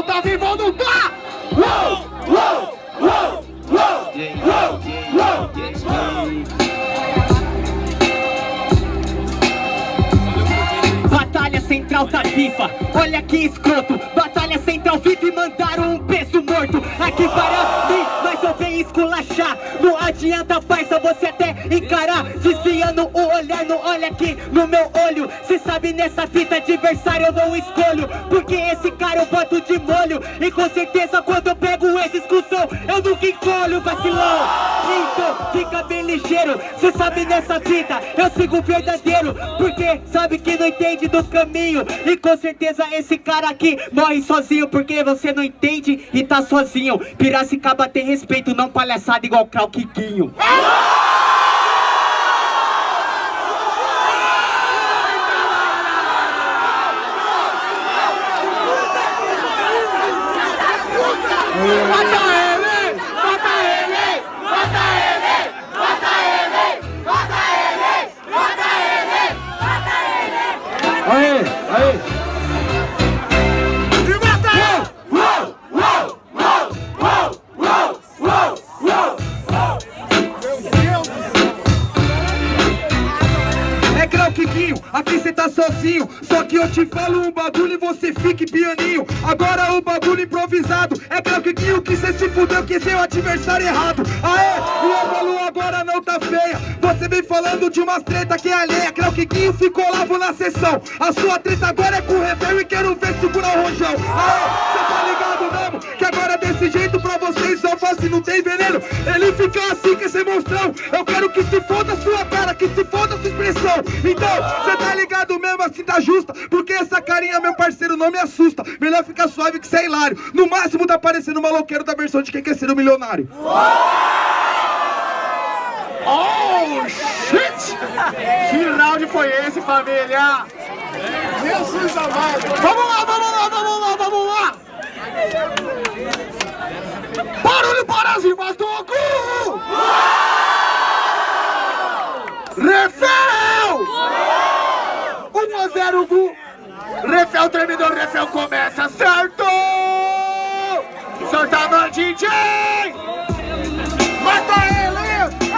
Então tá vivo ou não tá? Uou, uou, uou, uou, uou, uou. Batalha Central tá viva, olha que escroto. Batalha Central viva e mandaram um peso morto. Aqui para esculachar Não adianta parça você até encarar. Desviando o olhar, não olha aqui no meu olho. Cê sabe nessa fita adversário eu não escolho. Porque esse cara eu boto de molho. E com certeza quando eu pego esse excursão Eu nunca encolho vacilão. Então fica bem ligeiro. Cê sabe nessa fita eu sigo verdadeiro. Porque sabe que não entende do caminho. E com certeza esse cara aqui morre sozinho. Porque você não entende e tá sozinho. Piracicaba tem respeito, não palhaçada igual Krau É Kikinho, aqui cê tá sozinho. Só que eu te falo um bagulho e você fique pianinho. Agora o bagulho improvisado É Grau Kikinho que cê se fudeu que seu adversário errado. Aê, e a Balu agora não tá feia. Você vem falando de umas treta que é alheia. Grau Kikinho ficou lá, vou na sessão. A sua treta agora é com o Rebel e quero ver segurar o rojão. Aê, cê tá ligado mesmo? Que agora desse jeito pra vocês só fácil não tem veneno. Ele fica assim que esse monstrão. Eu quero que se foda sua que se Então, cê tá ligado mesmo assim tá justa Porque essa carinha, meu parceiro, não me assusta Melhor ficar suave que cê é hilário No máximo tá parecendo um maloqueiro da versão de quem quer ser um milionário Oh, shit! Que round foi esse, família? Jesus amado Vamos lá, vamos lá, vamos lá, vamos lá! Barulho para as rimas do Gu! Refel! 1 a 0 Gu! Refel terminou, Refel começa, certo! Solta mão, DJ! Mata ele!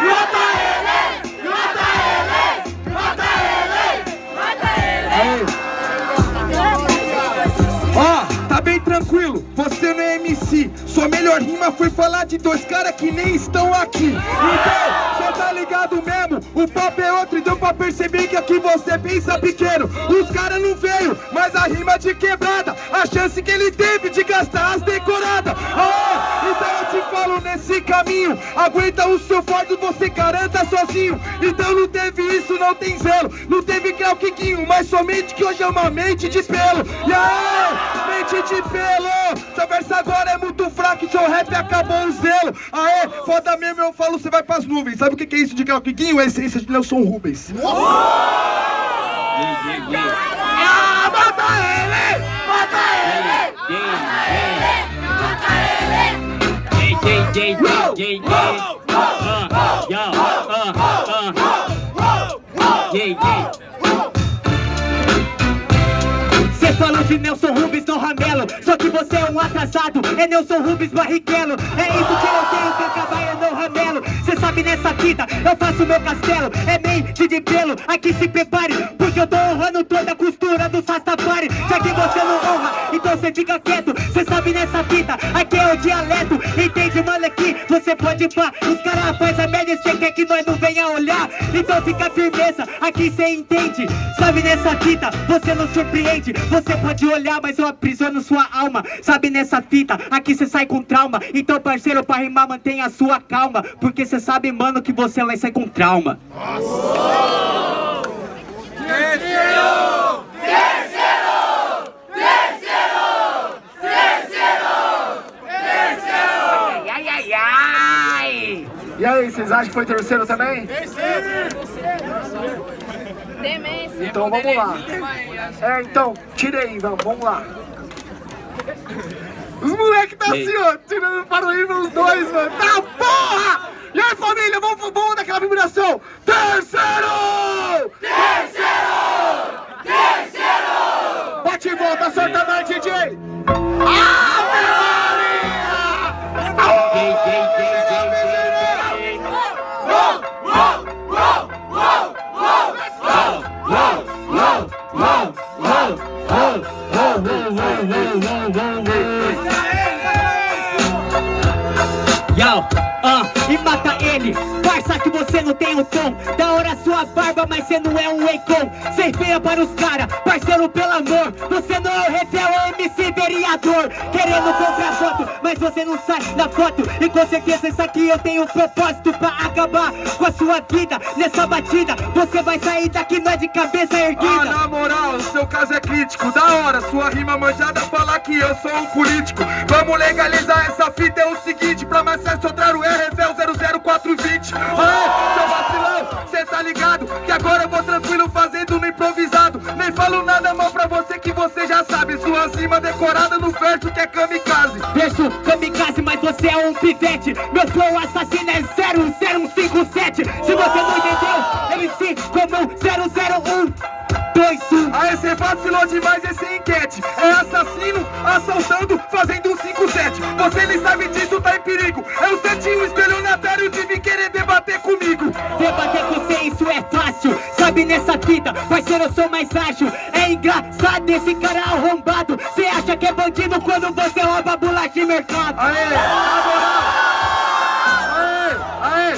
Mata ele! Mata ele! Mata ele! Mata Ó, tá bem tranquilo, você não é MC Sua melhor rima foi falar de dois caras que nem estão aqui Então, cê tá ligado mesmo, o papo é outro E deu pra perceber que aqui você pensa pequeno Os caras não veio, de quebrada A chance que ele teve de gastar as decoradas. Ah, então eu te falo nesse caminho Aguenta o seu fardo, você garanta sozinho. Então não teve isso, não tem zelo. Não teve Crau Kikinho, mas somente que hoje é uma mente de pelo. E aí, mente de pelo Seu verso agora é muito fraco e seu rap acabou o zelo. Aê, foda mesmo, eu falo, você vai pras nuvens. Sabe o que que é isso de Crau Kikinho? É a essência de Nelson Rubens Ah, mata ele! Mata ele! Cê falou de Nelson Rubens no Ramelo Só que você é um atrasado É Nelson Rubens Barrichello É isso que eu tenho que acabar é no Ramelo Cê sabe nessa fita Eu faço meu castelo É mente de pelo Aqui se prepare Então cê fica quieto Cê sabe nessa fita Aqui é o dialeto. Entende mano aqui Você pode pá Os caras faz a média Cê quer que nós não venha olhar. Então fica firmeza Aqui cê entende. Sabe nessa fita Você não surpreende. Você pode olhar Mas eu aprisiono sua alma. Sabe nessa fita Aqui cê sai com trauma. Então parceiro pra rimar mantenha a sua calma. Porque cê sabe mano que você vai sair com trauma. Ai, E aí, vocês acham que foi terceiro também? Demência. Então vamos lá. É, então, tirei, vamos, vamos lá. Os moleques tá assim, ó, tirando para o nível os dois, mano. Tá porra! E aí, família, vamos, vamos daquela vibração. Terceiro! Terceiro! Terceiro! Bate e volta, mais, DJ! Yo. Ah, e mata ele. Parça que você não tem o tom. Da hora sua barba, mas cê não é um Akon Cê feia para os cara, parceiro pelo amor. Você não é o ref, é o MC vereador. Querendo comprar foto, mas você não sai na foto. E com certeza isso aqui eu tenho um propósito Pra acabar com a sua vida. Nessa batida, você vai sair daqui não é de cabeça Ah, erguida. na moral, o seu caso é crítico. Da hora, sua rima manjada falar que eu sou um político. Vamos legalizar essa fita, é o seguinte Pra mais acesso 00420 Aê, seu vacilão, cê tá ligado Que agora eu vou tranquilo fazendo no improvisado. Nem falo nada mal pra você que você já sabe. Sua rima decorada no verso que é kamikaze. Verso kamikaze, mas você é um pivete. Meu flow assassino é 00157 Se você não entendeu, MC como 001 21 Aê, cê vacilou demais esse enquete. É assassino, assaltando, fazendo um 5-7 Você nem sabe disso, tá em perigo. Senti um estelionatário de vir querer comigo Debater com você, isso é fácil. Sabe nessa fita, parceiro, eu sou mais ágil. É engraçado esse cara arrombado. Cê acha que é bandido quando você rouba bolacha de mercado? Aê, Aê, aê.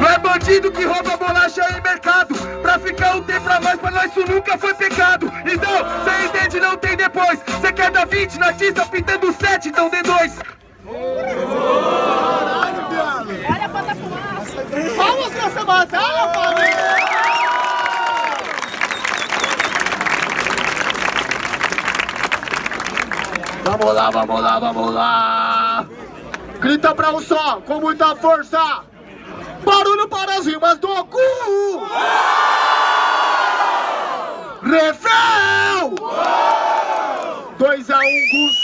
Não é bandido que rouba bolacha em mercado. Pra ficar um tempo a mais, pra nós isso nunca foi pecado. Então, cê entende, não tem depois. Cê quer dar 20 na artista pintando 7, então dê 2 Vamos nessa batalha, família! Vamos lá, vamos lá, vamos lá! Grita pra um só, com muita força! Barulho para as rimas do cu! Refrão! 2 a 1 um,